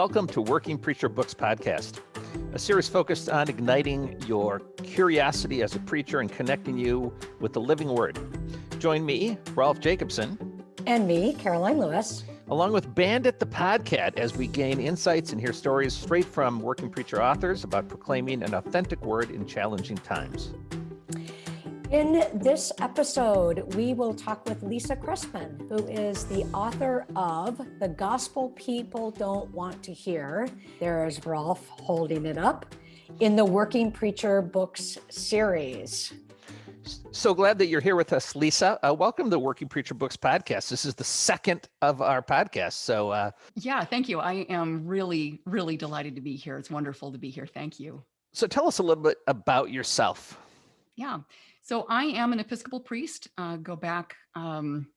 Welcome to Working Preacher Books Podcast, a series focused on igniting your curiosity as a preacher and connecting you with the living word. Join me, Rolf Jacobson. And me, Karoline Lewis. Along with Bandit the Podcat, as we gain insights and hear stories straight from working preacher authors about proclaiming an authentic word in challenging times. In this episode, we will talk with Lisa Cressman, who is the author of The Gospel People Don't Want to Hear. There's Rolf holding it up in the Working Preacher Books series. So glad that you're here with us, Lisa. Uh, welcome to the Working Preacher Books podcast. This is the second of our podcasts. So, uh, yeah, thank you. I am really, really delighted to be here. It's wonderful to be here. Thank you. So, tell us a little bit about yourself. Yeah. So I am an Episcopal priest, uh, go back um,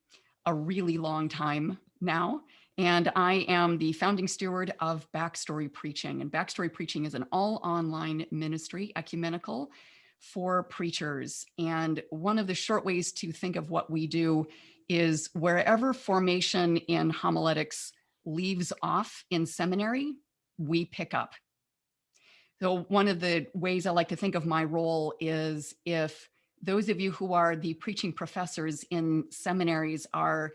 a really long time now. And I am the founding steward of Backstory Preaching. And Backstory Preaching is an all online ministry, ecumenical for preachers. And one of the short ways to think of what we do is wherever formation in homiletics leaves off in seminary, we pick up. So one of the ways I like to think of my role is if those of you who are the preaching professors in seminaries are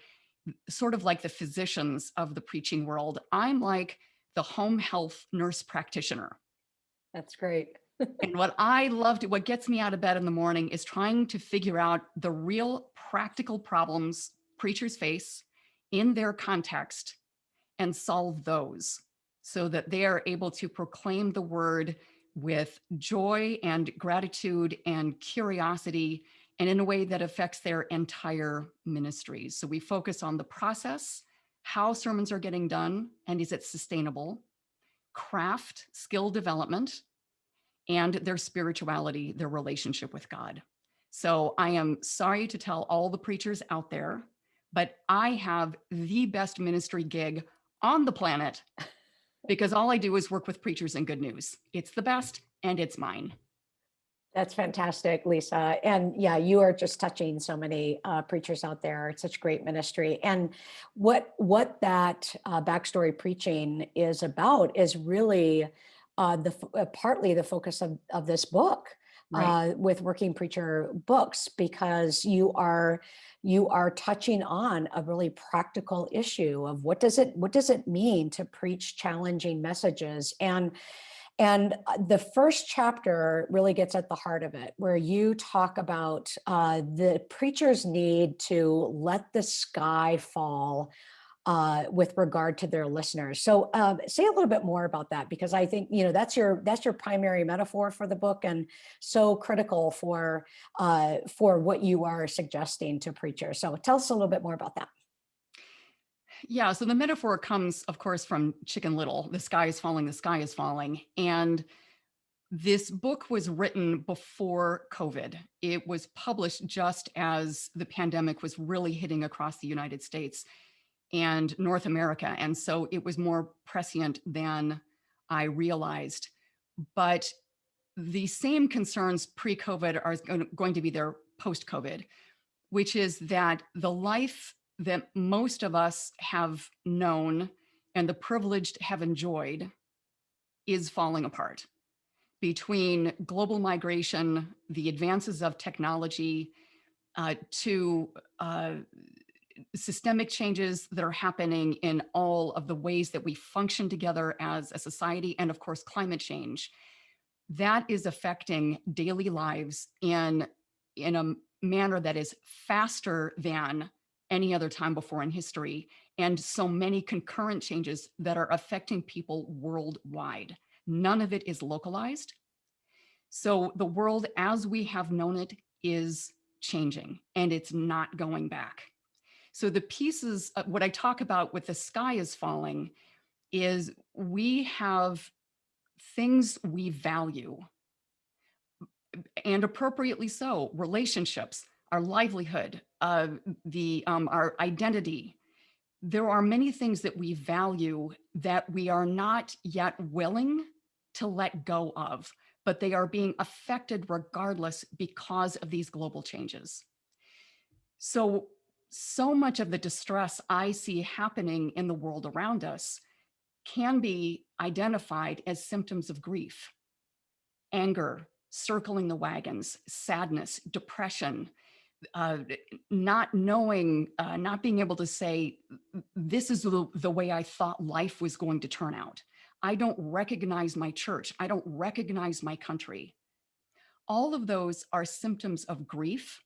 sort of like the physicians of the preaching world. I'm like the home health nurse practitioner. That's great. and what I love to, what gets me out of bed in the morning is trying to figure out the real practical problems preachers face in their context and solve those so that they are able to proclaim the word with joy and gratitude and curiosity and in a way that affects their entire ministries. So we focus on the process, how sermons are getting done, and is it sustainable, craft, skill development, and their spirituality, their relationship with God. So I am sorry to tell all the preachers out there, but I have the best ministry gig on the planet because all I do is work with preachers and good news. It's the best and it's mine. That's fantastic, Lisa. And yeah, you are just touching so many uh, preachers out there. It's such great ministry. And what what that uh, backstory preaching is about is really uh, the uh, partly the focus of, of this book right. Uh, with working preacher books because you are you are touching on a really practical issue of what does it what does it mean to preach challenging messages? And and uh, the first chapter really gets at the heart of it, where you talk about uh, the preacher's need to let the sky fall uh, with regard to their listeners. So um, say a little bit more about that, because I think, you know, that's your that's your primary metaphor for the book and so critical for uh, for what you are suggesting to preachers. So tell us a little bit more about that. Yeah, so the metaphor comes, of course, from Chicken Little. The sky is falling, the sky is falling. And this book was written before COVID. It was published just as the pandemic was really hitting across the United States and North America. And so it was more prescient than I realized. But the same concerns pre-COVID are going to be there post-COVID, which is that the life that most of us have known and the privileged have enjoyed is falling apart between global migration, the advances of technology, uh, to uh, systemic changes that are happening in all of the ways that we function together as a society, and of course, climate change. That is affecting daily lives in, in a manner that is faster than any other time before in history, and so many concurrent changes that are affecting people worldwide. None of it is localized. So the world as we have known it is changing and it's not going back. So the pieces, what I talk about with the sky is falling is we have things we value and appropriately so, relationships, our livelihood, uh, the um, our identity. There are many things that we value that we are not yet willing to let go of, but they are being affected regardless because of these global changes. So so much of the distress I see happening in the world around us can be identified as symptoms of grief, anger, circling the wagons, sadness, depression, uh, not knowing, uh, not being able to say, this is the, the way I thought life was going to turn out. I don't recognize my church. I don't recognize my country. All of those are symptoms of grief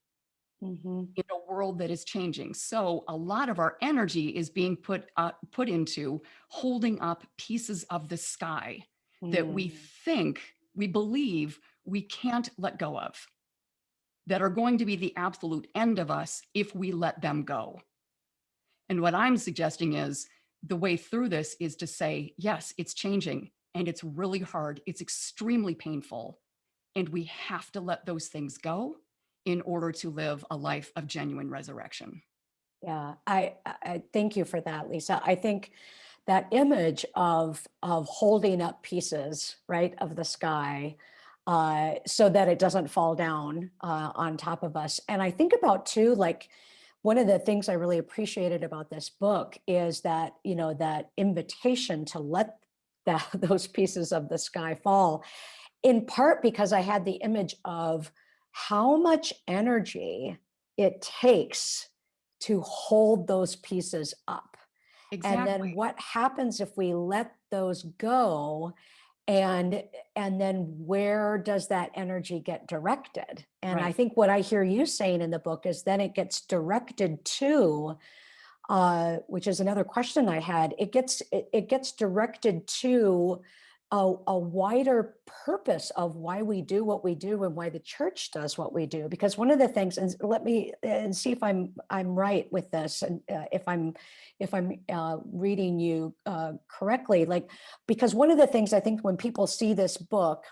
Mhm. in a world that is changing. So a lot of our energy is being put uh, put into holding up pieces of the sky that we Mm. think, we believe we can't let go of, that are going to be the absolute end of us if we let them go. And what I'm suggesting is the way through this is to say, yes, it's changing and it's really hard. It's extremely painful. And we have to let those things go in order to live a life of genuine resurrection. Yeah, I, I thank you for that, Lisa. I think that image of of holding up pieces, right, of the sky, uh, so that it doesn't fall down uh, on top of us. And I think about too, like one of the things I really appreciated about this book is that you know that invitation to let that those pieces of the sky fall, in part because I had the image of how much energy it takes to hold those pieces up. And then what happens if we let those go? And and then where does that energy get directed? And I think what I hear you saying in the book is then it gets directed to uh, which is another question I had. It gets it, it gets directed to a, a wider purpose of why we do what we do and why the church does what we do. Because one of the things, and let me and see if I'm I'm right with this, and uh, if I'm if I'm uh, reading you uh, correctly, like because one of the things I think when people see this book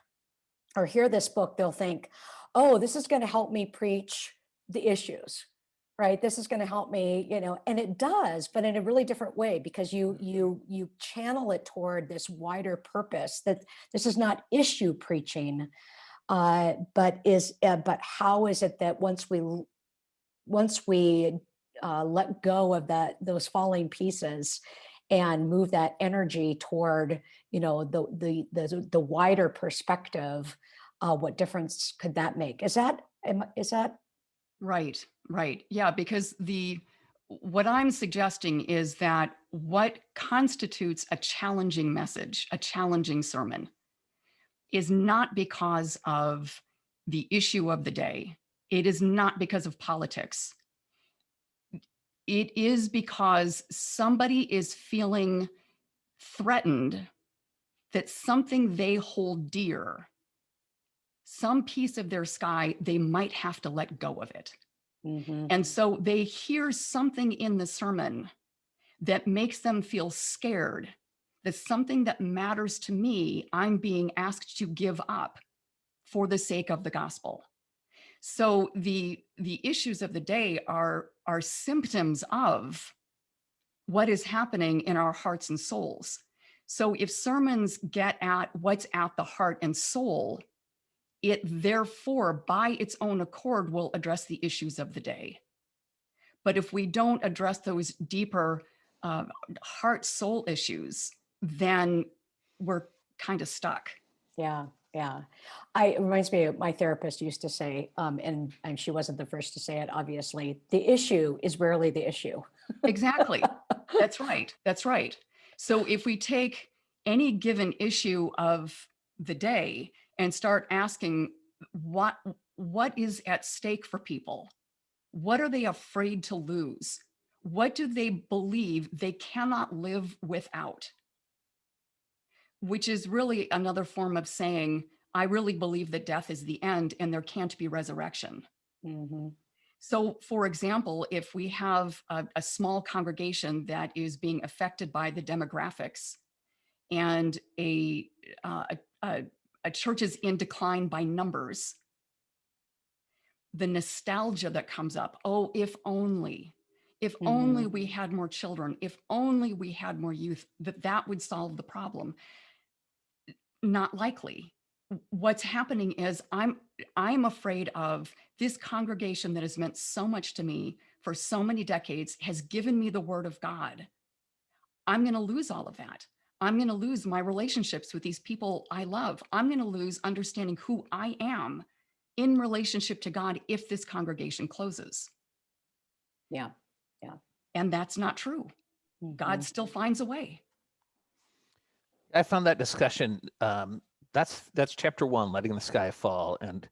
or hear this book, they'll think, oh, this is going to help me preach the issues right? This is going to help me you know and it does but in a really different way because you you you channel it toward this wider purpose that this is not issue preaching uh but is uh, but how is it that once we once we uh, let go of that those falling pieces and move that energy toward you know the the the, the wider perspective uh, what difference could that make? Is that am- is that Right, right. Yeah, because the what I'm suggesting is that what constitutes a challenging message, a challenging sermon, is not because of the issue of the day. It is not because of politics. It is because somebody is feeling threatened that something they hold dear, some piece of their sky, they might have to let go of it. Mhm. And so they hear something in the sermon that makes them feel scared that something that matters to me, I'm being asked to give up for the sake of the gospel. So the the issues of the day are are symptoms of what is happening in our hearts and souls. So if sermons get at what's at the heart and soul, it therefore by its own accord will address the issues of the day. But if we don't address those deeper uh, heart soul issues, then we're kind of stuck. Yeah, yeah. I it reminds me of my therapist used to say, um, and and she wasn't the first to say it, obviously, the issue is rarely the issue. Exactly. That's right. That's right. So if we take any given issue of the day and start asking what what is at stake for people? What are they afraid to lose? What do they believe they cannot live without? Which is really another form of saying, I really believe that death is the end and there can't be resurrection. Mhm. So, for example, if we have a, a small congregation that is being affected by the demographics and a, uh, a, a, church is in decline by numbers, the nostalgia that comes up oh, if only, if only we had more children, if only we had more youth, that that would solve the problem. Not likely. What's happening is I'm I'm afraid of this congregation that has meant so much to me for so many decades has given me the word of God. I'm going to lose all of that. I'm going to lose my relationships with these people I love. I'm going to lose understanding who I am in relationship to God if this congregation closes. Yeah. Yeah. And that's not true. God Mhm. still finds a way. I found that discussion. Um, that's that's chapter one, letting the sky fall, and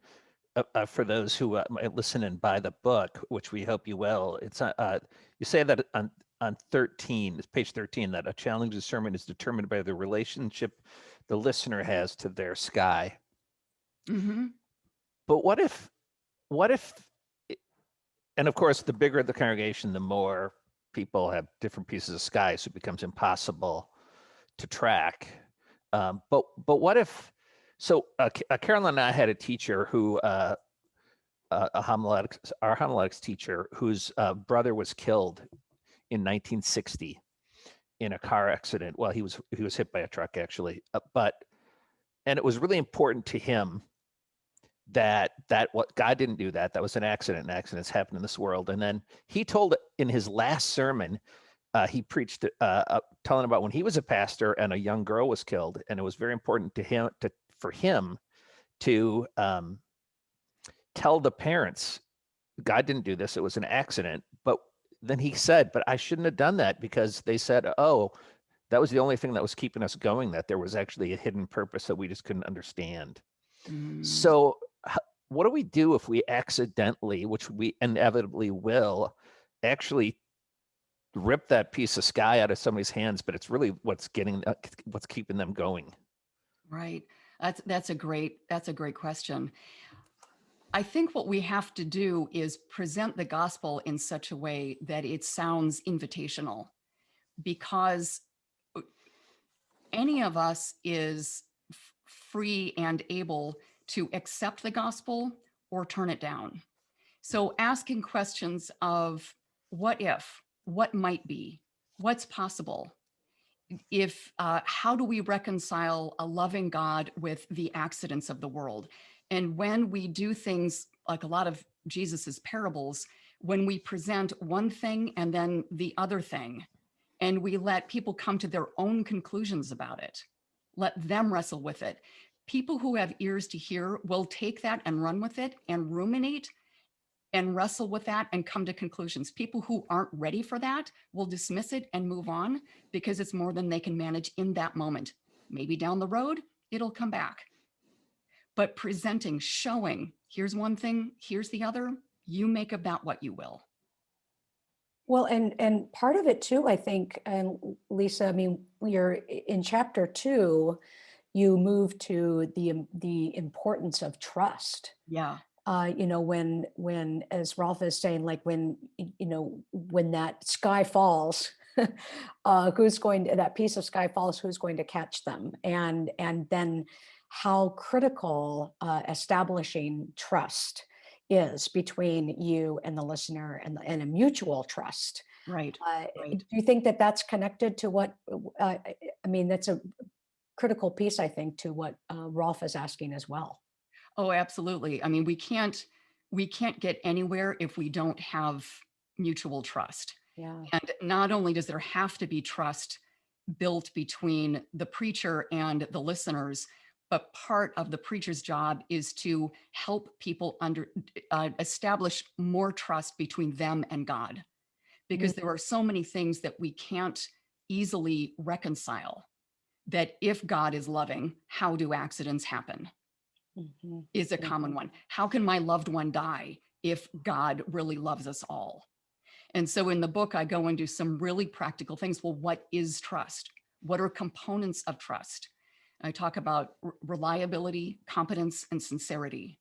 uh, uh, for those who uh, might listen and buy the book, which we hope you will, it's uh, uh, you say that on on thirteen, it's page thirteen, that a challenging sermon is determined by the relationship the listener has to their sky. Mhm. But what if, what if, it- and of course, the bigger the congregation, the more people have different pieces of sky, so it becomes impossible to track. Um, but but what if? So uh, uh, Karoline and I had a teacher who, uh, uh, a homiletics, our homiletics teacher, whose uh, brother was killed in 1960 in a car accident. Well, he was he was hit by a truck actually, uh, but and it was really important to him that that what God didn't do that. That was an accident. And accidents happen in this world. And then he told in his last sermon, uh, he preached uh, uh, telling about when he was a pastor and a young girl was killed, and it was very important to him to for him to um, tell the parents, God didn't do this. It was an accident. Then he said, but I shouldn't have done that because they said, oh, that was the only thing that was keeping us going. That there was actually a hidden purpose that we just couldn't understand. Mm. So, what do we do if we accidentally, which we inevitably will, actually rip that piece of sky out of somebody's hands? But it's really what's getting, uh, what's keeping them going. Right. That's that's a great that's a great question. I think what we have to do is present the gospel in such a way that it sounds invitational because uh, any of us is free and able to accept the gospel or turn it down. So asking questions of what if, what might be, what's possible, if uh, how do we reconcile a loving God with the accidents of the world? And when we do things like a lot of Jesus's parables, when we present one thing and then the other thing, and we let people come to their own conclusions about it, let them wrestle with it. People who have ears to hear will take that and run with it and ruminate and wrestle with that and come to conclusions. People who aren't ready for that will dismiss it and move on because it's more than they can manage in that moment. Maybe down the road, it'll come back. But presenting, showing, here's one thing, here's the other, you make about what you will. Well, and and part of it too, I think, and Lisa, I mean, you're in chapter two, you move to the the importance of trust. Yeah. Uh, you know, when when as Rolf is saying, like when you know when that sky falls, uh, who's going to that piece of sky falls? Who's going to catch them? And and then how critical uh, establishing trust is between you and the listener and, and a mutual trust. Right. Uh, Right. Do you think that that's connected to what, uh, I I mean, that's a critical piece, I think, to what uh, Rolf is asking as well. Oh, absolutely. I mean, we can't we can't get anywhere if we don't have mutual trust. Yeah. And not only does there have to be trust built between the preacher and the listeners, but part of the preacher's job is to help people under uh, establish more trust between them and God, because there are so many things that we can't easily reconcile. That if God is loving, how do accidents happen? Mhm. Is a common one. How can my loved one die if God really loves us all? And so in the book, I go into some really practical things. Well, what is trust? What are components of trust? I talk about reliability, competence, and sincerity.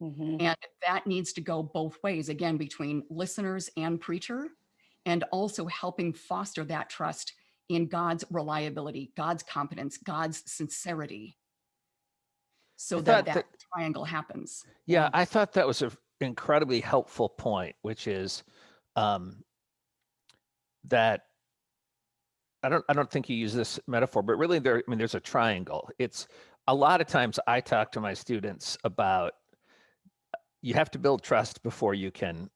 Mhm. And that needs to go both ways, again, between listeners and preacher, and also helping foster that trust in God's reliability, God's competence, God's sincerity. So that that that- triangle happens. Yeah, I thought that was an incredibly helpful point, which is um, that I don't I don't think you use this metaphor, but really there I mean there's a triangle. It's a lot of times I talk to my students about you have to build trust before you can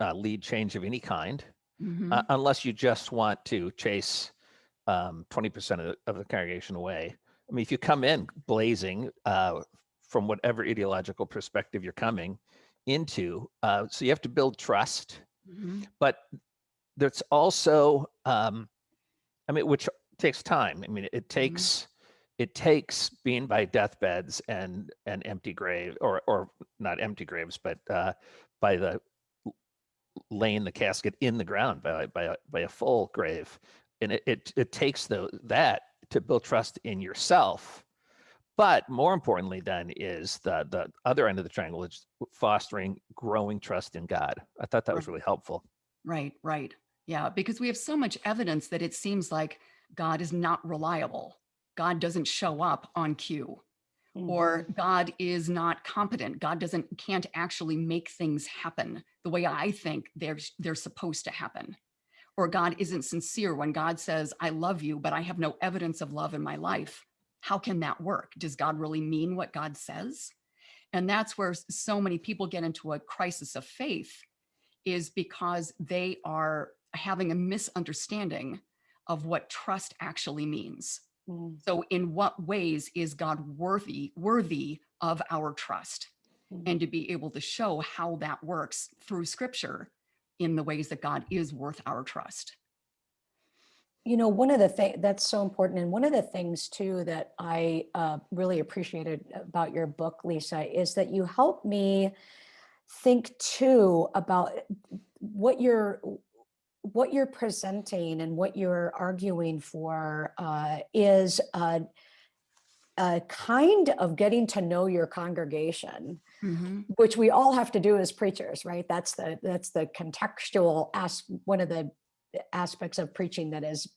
uh, lead change of any kind, Mhm. uh, unless you just want to chase um, 20% of the, of the congregation away. I mean, if you come in blazing uh, from whatever ideological perspective you're coming into, uh, so you have to build trust, Mhm. but there's also, um, I mean, which takes time. I mean, it takes it takes being by deathbeds and and empty grave or or not empty graves, but uh, by the laying the casket in the ground by by a, by a full grave, and it it, it takes the that to build trust in yourself. But more importantly, then is the the other end of the triangle, is fostering growing trust in God. I thought that was really helpful. Right, right. Yeah, because we have so much evidence that it seems like God is not reliable. God doesn't show up on cue or mm-hmm. God is not competent. God doesn't can't actually make things happen the way I think they're they're supposed to happen. Or God isn't sincere when God says, "I love you, but I have no evidence of love in my life." How can that work? Does God really mean what God says? And that's where so many people get into a crisis of faith is because they are having a misunderstanding of what trust actually means. Mhm. So in what ways is God worthy worthy of our trust? Mhm. And to be able to show how that works through scripture in the ways that God is worth our trust. You know, one of the things that's so important, and one of the things too that I uh, really appreciated about your book, Lisa, is that you help me think too about what you're what you're presenting and what you're arguing for uh, is a, a kind of getting to know your congregation Mhm. which we all have to do as preachers, right? That's the that's the contextual as one of the aspects of preaching that is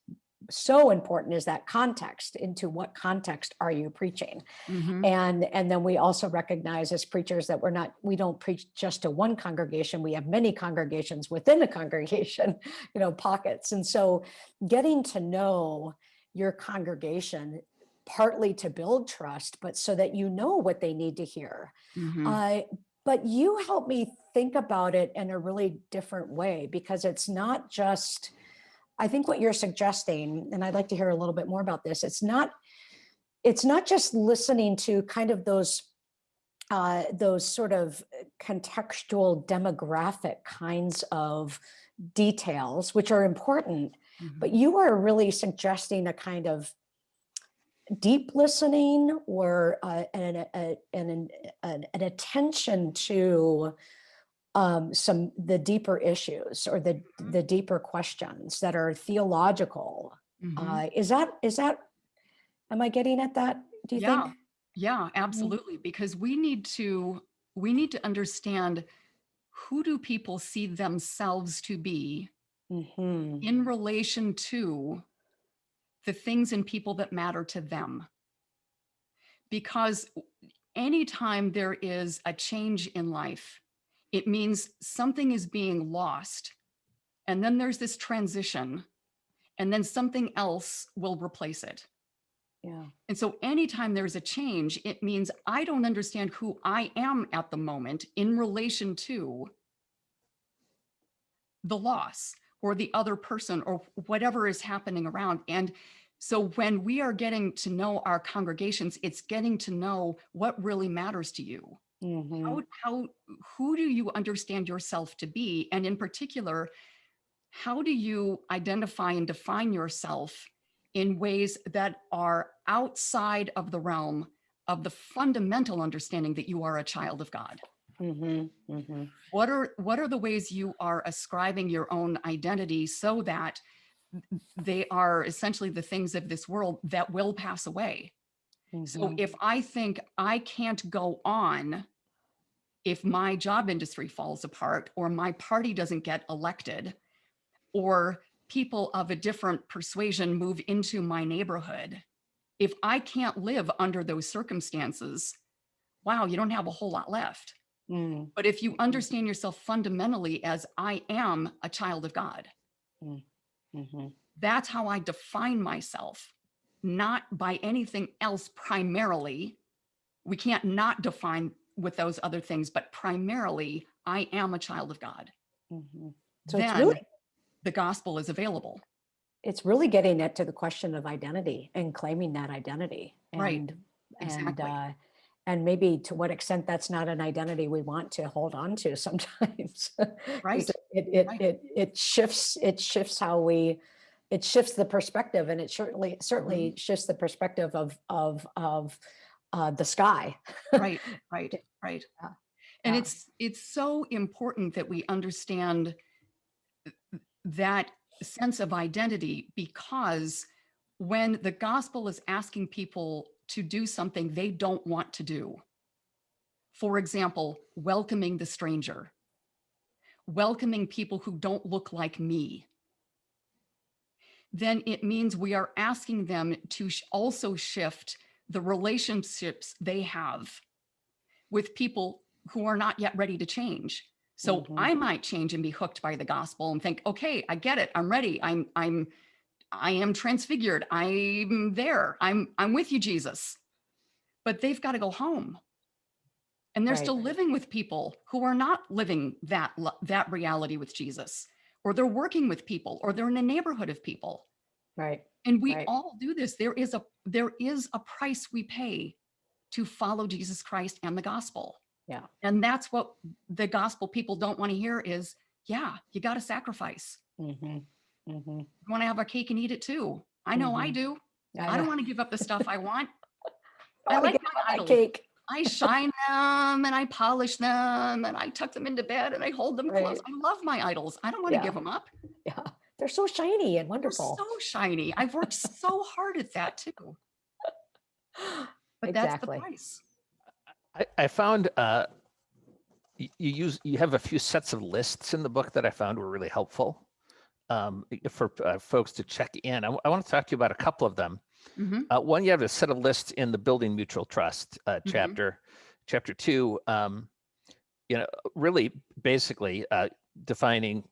so important is that context into what context are you preaching Mhm. and and then we also recognize as preachers that we're not we don't preach just to one congregation we have many congregations within a congregation you know pockets and so getting to know your congregation partly to build trust but so that you know what they need to hear Mhm. uh, but you help me think about it in a really different way because it's not just, I think what you're suggesting, and I'd like to hear a little bit more about this. It's not, it's not just listening to kind of those, uh, those sort of contextual demographic kinds of details, which are important, but Mhm. you are really suggesting a kind of deep listening or uh, an, an, an, an attention to um, some the deeper issues or the the deeper questions that are theological. Mhm. Uh, is that is that? Am I getting at that? Do you yeah. think? Yeah, absolutely. Because we need to we need to understand who do people see themselves to be Mhm. in relation to the things and people that matter to them. Because anytime there is a change in life, it means something is being lost. And then there's this transition, and then something else will replace it. Yeah. And so anytime there's a change, it means I don't understand who I am at the moment in relation to the loss or the other person or whatever is happening around. And so when we are getting to know our congregations, it's getting to know what really matters to you. Mhm. How, how, who do you understand yourself to be? And in particular, how do you identify and define yourself in ways that are outside of the realm of the fundamental understanding that you are a child of God? Mhm. Mhm. What are what are the ways you are ascribing your own identity so that they are essentially the things of this world that will pass away? So Mhm. if I think I can't go on if my job industry falls apart or my party doesn't get elected or people of a different persuasion move into my neighborhood, if I can't live under those circumstances, wow, you don't have a whole lot left. Mm. But if you understand yourself fundamentally as I am a child of God, Mhm. that's how I define myself, not by anything else primarily. We can't not define with those other things, but primarily, I am a child of God. Mhm. So it's then really the gospel is available. it's really getting it to the question of identity and claiming that identity. Right, And, and, exactly. uh, and maybe to what extent that's not an identity we want to hold on to sometimes. Right, It, it, right. it, it shifts, it shifts how we, it shifts the perspective and it certainly, certainly Mm-hmm. shifts the perspective of, of, of uh, the sky. right, right, right. Yeah, And yeah. it's, it's so important that we understand that sense of identity because when the gospel is asking people to do something they don't want to do, for example, welcoming the stranger, welcoming people who don't look like me, then it means we are asking them to sh- also shift the relationships they have with people who are not yet ready to change. So Mhm. I might change and be hooked by the gospel and think, okay, I get it. I'm ready. I'm I'm I am transfigured. I'm there. I'm I'm with you, Jesus. But they've got to go home. And they're Right. still living with people who are not living that that reality with Jesus. Or they're working with people or they're in a neighborhood of people. Right. And we Right. all do this. There is a there is a price we pay to follow Jesus Christ and the gospel. Yeah. And that's what the gospel people don't want to hear is, yeah, you got to sacrifice. Mm -hmm. Mm -hmm. You want to have a cake and eat it too. I know I Mhm. do. I don't want to give up the stuff I want. I I like like my cake. I shine them and I polish them and I tuck them into bed and I hold them close. I love my idols. I don't want to Yeah. give them up. Yeah. They're so shiny and wonderful. They're wonderful. so shiny. I've worked so hard at that too. But that's the Exactly. price. I, I found uh, you use you have a few sets of lists in the book that I found were really helpful um, for uh, folks to check in. I, want to talk to you about a couple of them. Mhm. Uh, one, you have a set of lists in the Building Mutual Trust uh, Mhm. chapter. Chapter two, um, you know, really basically uh, defining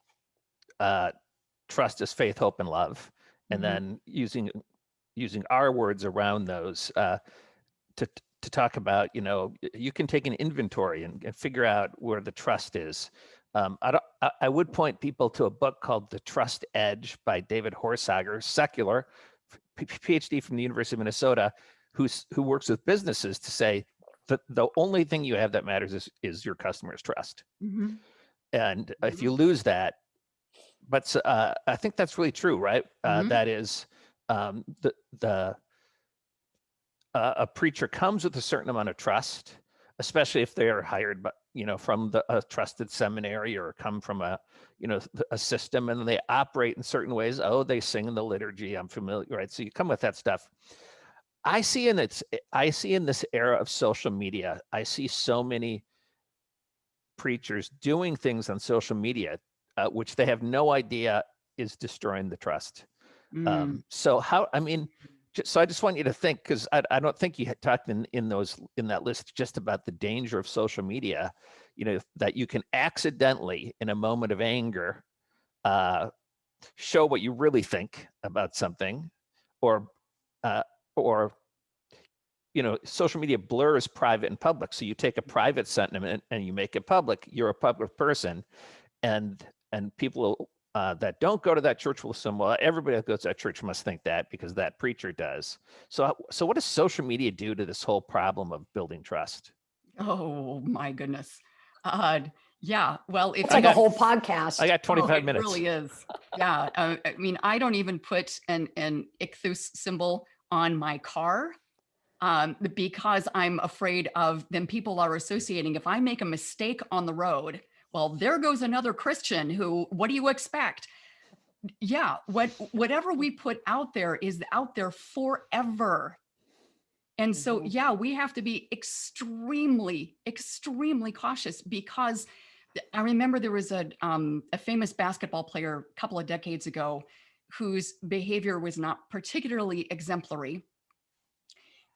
uh, trust as faith, hope, and love, and Mhm. then using using our words around those uh, to to talk about, you know, you can take an inventory and, and figure out where the trust is. Um, I, don't, I, I would point people to a book called The Trust Edge by David Horsager, secular, PhD from the University of Minnesota, who's who works with businesses to say that the only thing you have that matters is is your customer's trust, Mhm. and if Mhm. you lose that, but uh, I think that's really true, right? Uh, Mhm. that is um, the the uh, a preacher comes with a certain amount of trust, especially if they are hired, but you know, from the a trusted seminary or come from a you know a system, and they operate in certain ways. Oh, they sing in the liturgy. I'm familiar, right? So you come with that stuff. I see in its I see in this era of social media, I see so many preachers doing things on social media uh, which they have no idea is destroying the trust. Mm. Um, so how? I mean, so I just want you to think because I, I don't think you had talked in in those in that list just about the danger of social media. You know that you can accidentally, in a moment of anger, uh, show what you really think about something, or uh, or you know, social media blurs private and public. So you take a private sentiment and you make it public. You're a public person, and and people uh, that don't go to that church will assume, well, everybody that goes to that church must think that because that preacher does. So so what does social media do to this whole problem of building trust? Oh my goodness. Uh, yeah. Well, if It's I like a whole podcast. I got Oh, 25 it minutes. really is. Yeah. Uh, I mean, I don't even put an, an ichthus symbol on my car um, because I'm afraid of then people are associating. If I make a mistake on the road, well, there goes another Christian who, what do you expect? Yeah. What, whatever we put out there is out there forever. And so, Mhm. yeah, we have to be extremely, extremely cautious because I remember there was a um, a famous basketball player a couple of decades ago whose behavior was not particularly exemplary.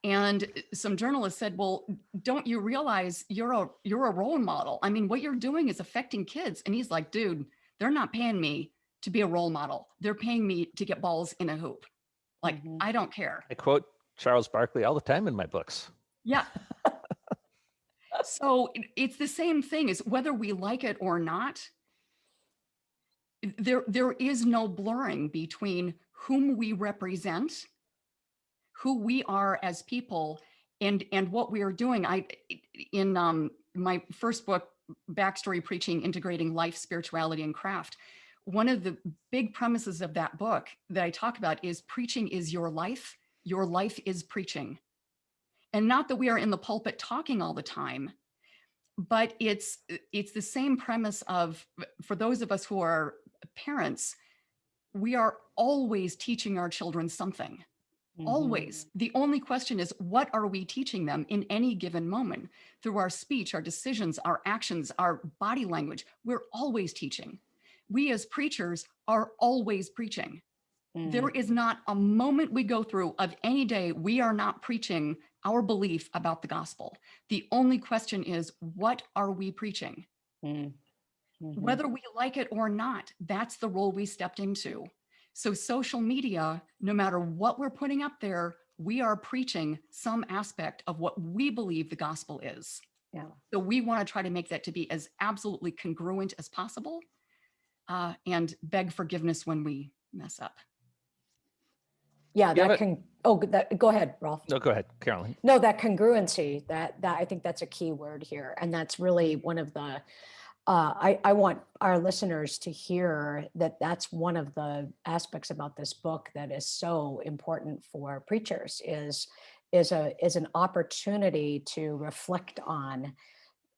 And uh, some journalists said, "Well, don't you realize you're a you're a role model? I mean, what you're doing is affecting kids." And he's like, "Dude, they're not paying me to be a role model. They're paying me to get balls in a hoop. Like, Mhm. I don't care." I quote Charles Barkley all the time in my books. Yeah. so it- it's the same thing is whether we like it or not. There, there is no blurring between whom we represent, who we are as people, and and what we are doing. I in um, my first book, Backstory Preaching: Integrating Life, Spirituality, and Craft. One of the big premises of that book that I talk about is preaching is your life. Your life is preaching. And not that we are in the pulpit talking all the time, but it's it's the same premise of for those of us who are parents, we are always teaching our children something. Always. The only question is, what are we teaching them in any given moment through our speech, our decisions, our actions, our body language? We're always teaching. We as preachers are always preaching. Mhm. There is not a moment we go through of any day we are not preaching our belief about the gospel. The only question is, what are we preaching? Mm. Mhm. Whether we like it or not, that's the role we stepped into. So social media, no matter what we're putting up there, we are preaching some aspect of what we believe the gospel is. Yeah. So we want to try to make that to be as absolutely congruent as possible uh, and beg forgiveness when we mess up. Yeah, You that a- can, oh, that, go ahead, Rolf. No, go ahead, Karoline. No, that congruency, that, that, I think that's a key word here. And that's really one of the, uh, I, I want our listeners to hear that that's one of the aspects about this book that is so important for preachers is, is a, is an opportunity to reflect on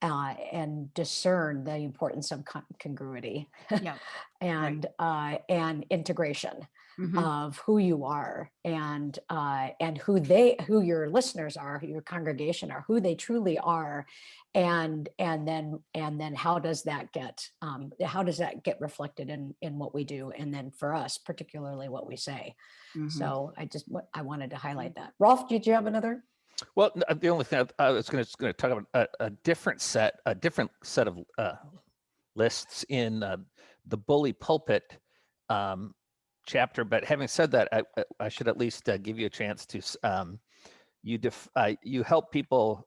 uh, and discern the importance of con- congruity Yeah. and, uh, and integration Mhm. of who you are and uh, and who they who your listeners are who your congregation are who they truly are and and then and then how does that get um, how does that get reflected in in what we do and then for us particularly what we say Mhm. so i just i wanted to highlight that rolf did you have another Well, uh, the only thing I I was going to talk about a, a different set, a different set of uh, lists in uh, the bully pulpit um, chapter. But having said that, I, I- should at least uh, give you a chance to um, you def, uh, you help people.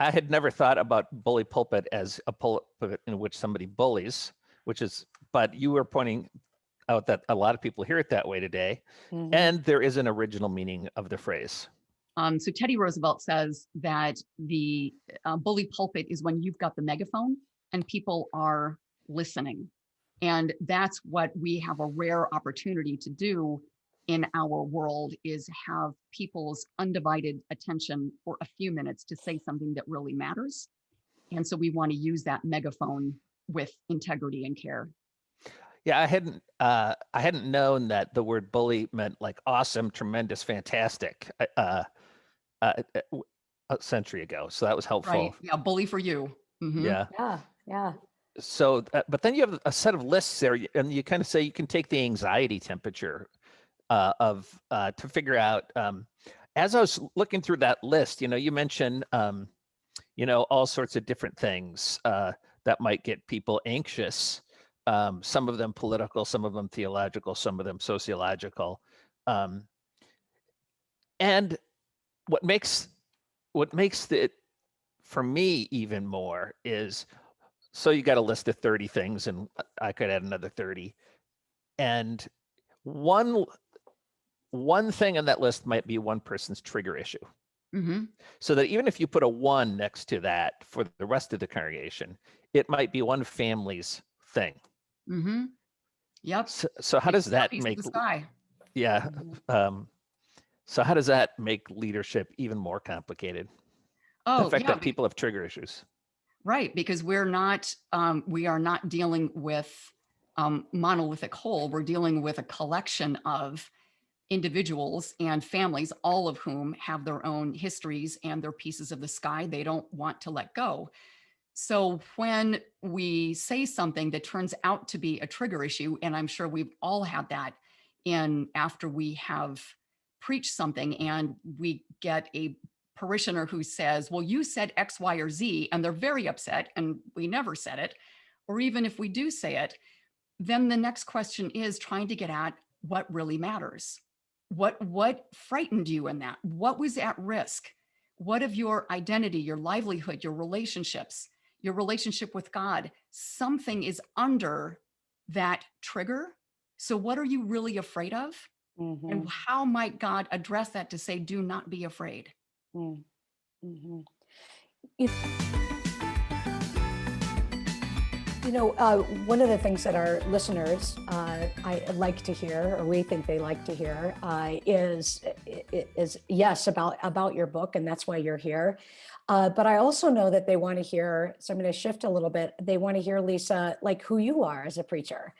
I had never thought about bully pulpit as a pulpit in which somebody bullies, which is, but you were pointing out that a lot of people hear it that way today, Mhm. and there is an original meaning of the phrase. Um, so Teddy Roosevelt says that the uh, bully pulpit is when you've got the megaphone and people are listening. And that's what we have a rare opportunity to do in our world is have people's undivided attention for a few minutes to say something that really matters. And so we want to use that megaphone with integrity and care. Yeah, I hadn't uh, I hadn't known that the word bully meant like awesome, tremendous, fantastic uh, uh, uh, uh, w- a century ago. So that was helpful. Right. Yeah. Bully for you. Mhm. Yeah. yeah yeah So, uh, but then you have a set of lists there, and you kind of say you can take the anxiety temperature uh, of uh, to figure out. Um, as I was looking through that list, you know, you mentioned, um, you know, all sorts of different things uh, that might get people anxious. Um, some of them political, some of them theological, some of them sociological. Um, and what makes what makes it for me even more is so you got a list of 30 things and i could add another 30 and one one thing on that list might be one person's trigger issue Mhm. so that even if you put a one next to that for the rest of the congregation it might be one family's thing Mhm. Yep. so, so how It's does that that piece of make the sky? yeah Mhm. um so how does that make leadership even more complicated Oh, the fact yeah. that people have trigger issues Right, because we're not, um, we are not dealing with um, monolithic whole. We're dealing with a collection of individuals and families, all of whom have their own histories and their pieces of the sky they don't want to let go. So when we say something that turns out to be a trigger issue, and I'm sure we've all had that in after we have preached something and we get a parishioner who says, well, you said X, Y, or Z, and they're very upset and we never said it. Or even if we do say it, then the next question is trying to get at what really matters. What, what frightened you in that? What was at risk? What of your identity, your livelihood, your relationships, your relationship with God? Something is under that trigger. So what are you really afraid of? Mhm, And how might God address that to say, do not be afraid? You know, uh, one of the things that our listeners uh, I like to hear, or we think they like to hear, uh, is is yes about about your book, and that's why you're here. Uh, but I also know that they want to hear. So I'm going to shift a little bit. They want to hear Lisa, like who you are as a preacher.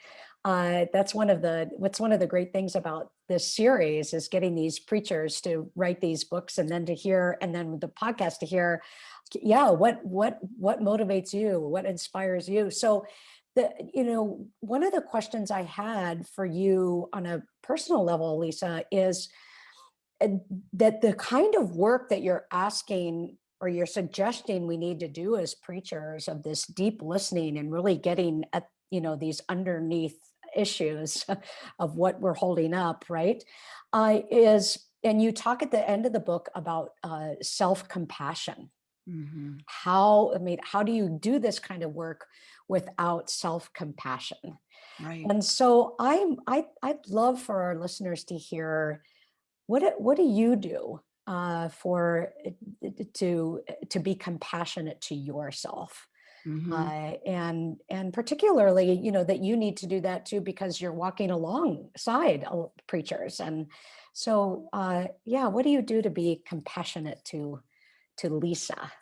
Uh, that's one of the what's one of the great things about this series is getting these preachers to write these books, and then to hear, and then the podcast to hear yeah what what what motivates you? What inspires you? So the you know one of the questions i had for you on a personal level lisa is uh, that the kind of work that you're asking or you're suggesting we need to do as preachers of this deep listening and really getting at you know these underneath issues of what we're holding up right uh, is and you talk at the end of the book about uh, self-compassion Mhm. how i mean how do you do this kind of work without self-compassion Right. and so i'm i i'd love for our listeners to hear what what do you do uh, for it- to to be compassionate to yourself Mhm. uh, and and particularly you know that you need to do that too because you're walking alongside preachers and so uh, yeah what do you do to be compassionate to to lisa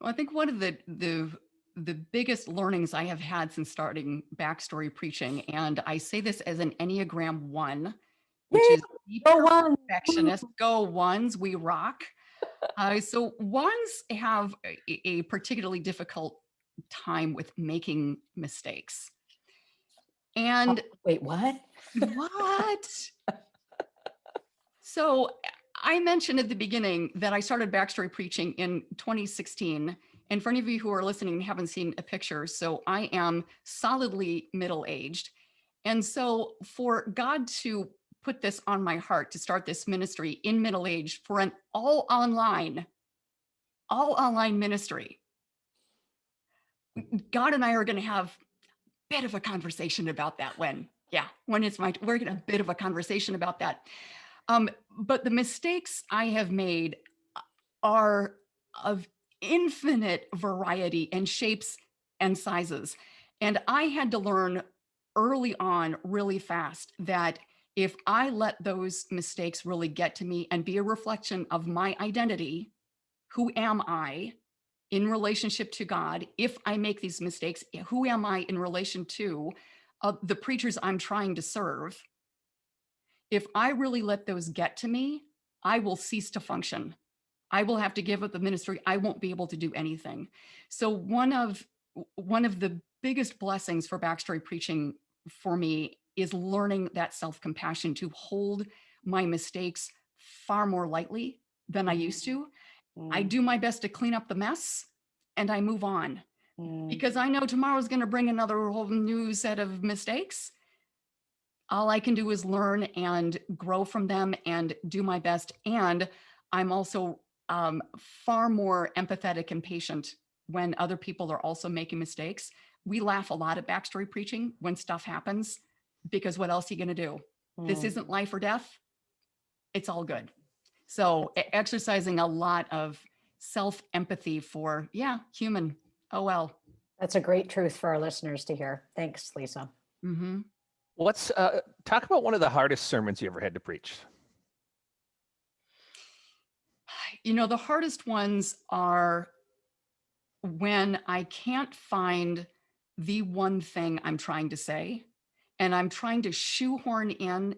Well, I think one of the the the biggest learnings I have had since starting backstory preaching, and I say this as an Enneagram one, which Yay, is go on perfectionist. Go ones, we rock. Uh, so ones have a, a particularly difficult time with making mistakes. And wait what what? so I mentioned at the beginning that I started backstory preaching in 2016. And for any of you who are listening and haven't seen a picture, so I am solidly middle aged. And so for God to put this on my heart to start this ministry in middle age for an all online, all online ministry, God and I are going to have a bit of a conversation about that when, yeah, when it's my, we're going to a bit of a conversation about that. Um, but the mistakes I have made are of infinite variety and shapes and sizes. And I had to learn early on, really fast, that if I let those mistakes really get to me and be a reflection of my identity, who am I in relationship to God? If I make these mistakes, who am I in relation to uh, the preachers I'm trying to serve? if I really let those get to me, I will cease to function. I will have to give up the ministry. I won't be able to do anything. So one of one of the biggest blessings for backstory preaching for me is learning that self-compassion to hold my mistakes far more lightly than I used to. I Mm, do my best to clean up the mess and I move on mm, because I know tomorrow's going to bring another whole new set of mistakes. All I can do is learn and grow from them and do my best. And I'm also um, far more empathetic and patient when other people are also making mistakes. We laugh a lot at backstory preaching when stuff happens because what else are you going to do? This mm. isn't life or death. It's all good. So exercising a lot of self empathy for, yeah, human. Oh, well. That's a great truth for our listeners to hear. Thanks, Lisa. hmm What's uh, talk about one of the hardest sermons you ever had to preach? You know, the hardest ones are when I can't find the one thing I'm trying to say, and I'm trying to shoehorn in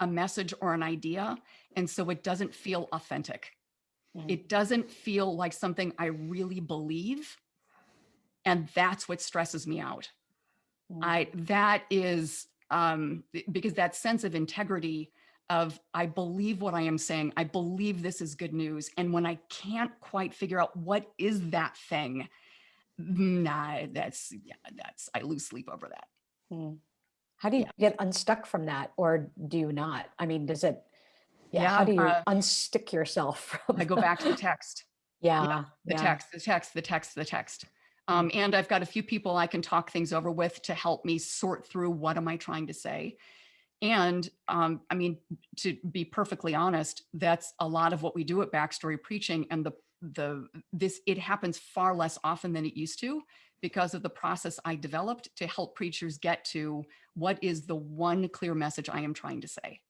a message or an idea. And so it doesn't feel authentic. Mm, It doesn't feel like something I really believe. And that's what stresses me out. mm, I that is um because that sense of integrity of I believe what I am saying. I believe this is good news. And when I can't quite figure out what is that thing, nah, that's yeah, that's I lose sleep over that. mm. How do you Yeah. get unstuck from that, or do you not? I mean, does it? Yeah. Yeah, how do you uh, unstick yourself from? I go back to the text. yeah. the yeah. text, the text, the text, the text. Um, and I've got a few people I can talk things over with to help me sort through what am I trying to say. And um, I mean, to be perfectly honest, that's a lot of what we do at Backstory Preaching. And the the this it happens far less often than it used to because of the process I developed to help preachers get to what is the one clear message I am trying to say.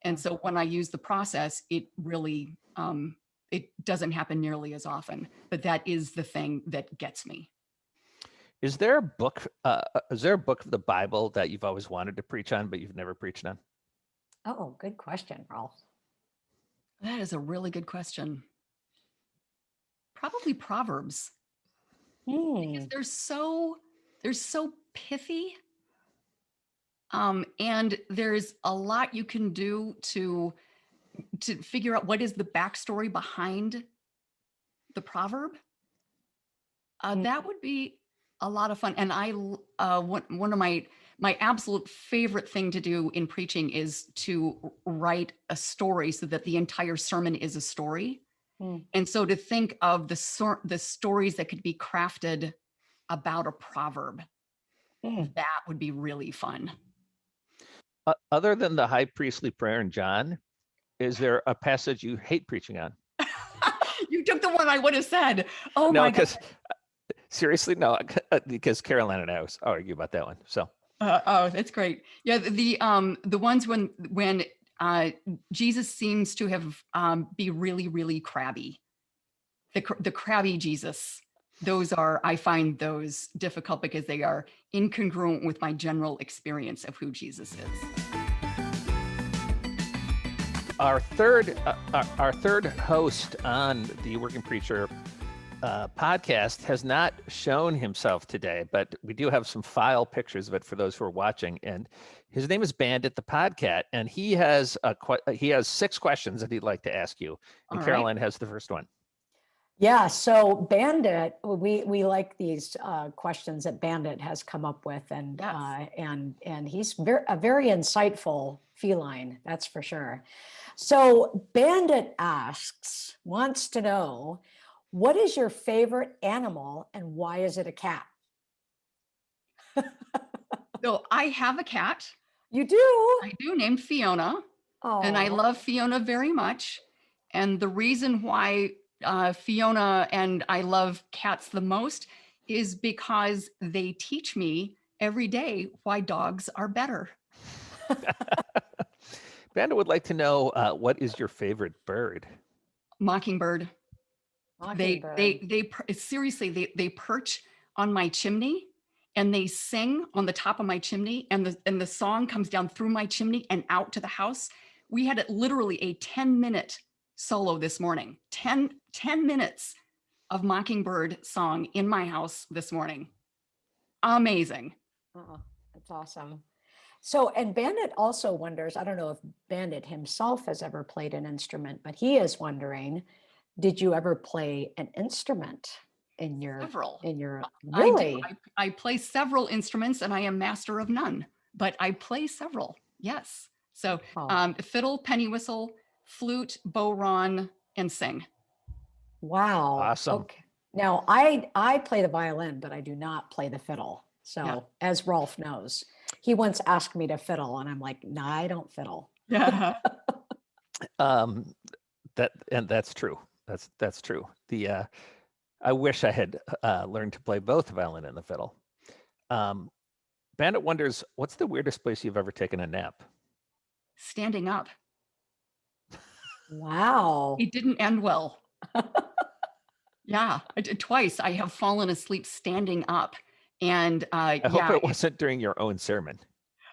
And so when I use the process, it really um, it doesn't happen nearly as often, but that is the thing that gets me. Is there a book? Uh, uh, is there a book of the Bible that you've always wanted to preach on, but you've never preached on? Oh, good question, Rolf. That is a really good question. Probably Proverbs. Because Hmm. they're so they're so pithy um and there's a lot you can do to to figure out what is the backstory behind the proverb uh, Mm. that would be a lot of fun and I uh one, one of my my absolute favorite thing to do in preaching is to write a story so that the entire sermon is a story Mm. and so to think of the sort the stories that could be crafted about a proverb Mm. that would be really fun Uh, other than the high priestly prayer in John, is there a passage you hate preaching on? you took the one i would have said oh no, my god because seriously, no, uh, because Karoline and I always argue about that one. So Uh, oh, that's great. Yeah, the, the um the ones when when uh Jesus seems to have um be really really crabby. The the crabby Jesus. Those are I find those difficult because they are incongruent with my general experience of who Jesus is. our third, uh, our, third host on the Working Preacher uh, podcast has not shown himself today, but we do have some file pictures of it for those who are watching. And his name is Bandit the Podcat, and he has a he has six questions that he'd like to ask you. And All right. Karoline has the first one. Yeah, so Bandit, we we like these uh, questions that Bandit has come up with, and Yes. uh, and and he's very a very insightful feline, that's for sure. So Bandit asks, wants to know, what is your favorite animal and why is it a cat? So I have a cat. You do? I do named Fiona. Oh, and I love Fiona very much. And the reason why uh, Fiona and I love cats the most is because they teach me every day why dogs are better. Bandit would like to know uh, what is your favorite bird? Mockingbird. They they they seriously they they perch on my chimney and they sing on the top of my chimney and the and the song comes down through my chimney and out to the house. We had it literally a 10 minute solo this morning. 10 10 minutes of Mockingbird song in my house this morning. Amazing. Oh, that's awesome. So, and Bandit also wonders, I don't know if Bandit himself has ever played an instrument, but he is wondering, did you ever play an instrument in your Several. in your I really? I, I play several instruments and I am master of none, but I play several. Yes. So Oh, um, fiddle, penny whistle, flute, bodhrán, and sing. wow. awesome. Okay. Now I I play the violin, but I do not play the fiddle. So as Rolf knows, he once asked me to fiddle, and I'm like, no, I don't fiddle. Yeah. Um, that and that's true. That's that's true. The uh, I wish I had uh, learned to play both violin and the fiddle. Um, Bandit wonders, what's the weirdest place you've ever taken a nap? Standing up. Wow. It didn't end well. yeah. I did twice. I have fallen asleep standing up. And uh, I hope it it- wasn't during your own sermon.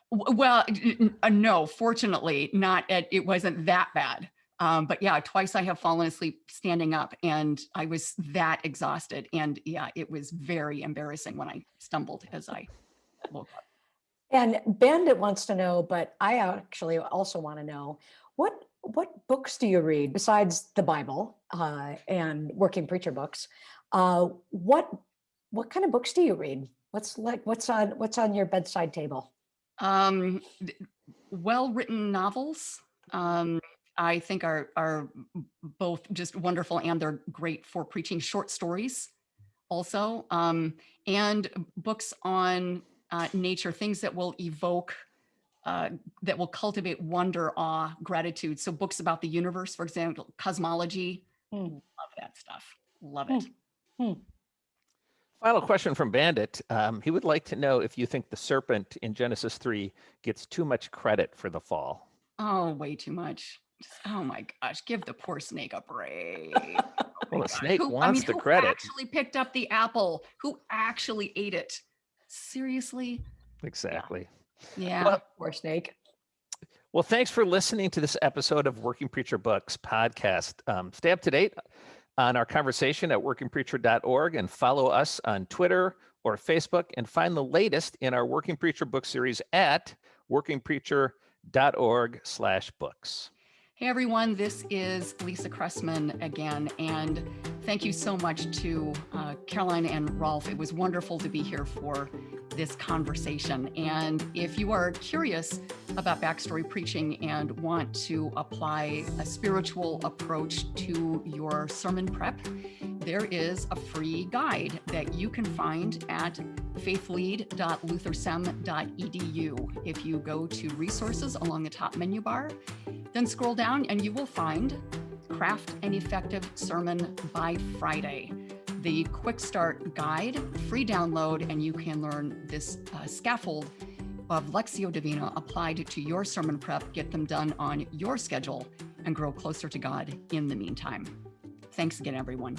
well, n- n- uh, no, fortunately, not. At, it wasn't that bad. Um, but yeah, twice I have fallen asleep standing up, and I was that exhausted. And yeah, it was very embarrassing when I stumbled as I woke up. And Bandit wants to know, but I actually also want to know what what books do you read besides the Bible uh, and working preacher books? Uh, what what kind of books do you read? What's like what's on what's on your bedside table? Um, well written novels. Um, I think are are both just wonderful and they're great for preaching short stories also um, and books on uh, nature things that will evoke uh, that will cultivate wonder, awe, gratitude. So books about the universe, for example, cosmology, Hmm. love that stuff. Love Hmm. it. Final question from Bandit. Um, he would like to know if you think the serpent in Genesis 3 gets too much credit for the fall. Oh, way too much. Just- oh my gosh, give the poor snake a break. Oh Well, the snake Who- wants the credit. who credit. actually picked up the apple? Who actually ate it? Seriously? Exactly. Yeah. Well, Poor snake. Well, thanks for listening to this episode of Working Preacher Books podcast. Um, stay up to date on our conversation at workingpreacher.org and follow us on Twitter or Facebook and find the latest in our Working Preacher book series at workingpreacher.org slash books. Hey everyone, this is Lisa Cressman again, and thank you so much to uh, Karoline and Rolf. It was wonderful to be here for this conversation. And if you are curious about backstory preaching and want to apply a spiritual approach to your sermon prep, there is a free guide that you can find at faithlead.luthersem.edu. If you go to resources along the top menu bar, then scroll down and you will find Craft an Effective Sermon by Friday, the quick start guide, free download, and you can learn this uh, scaffold of Lectio Divina applied to your sermon prep, get them done on your schedule, and grow closer to God in the meantime. Thanks again, everyone.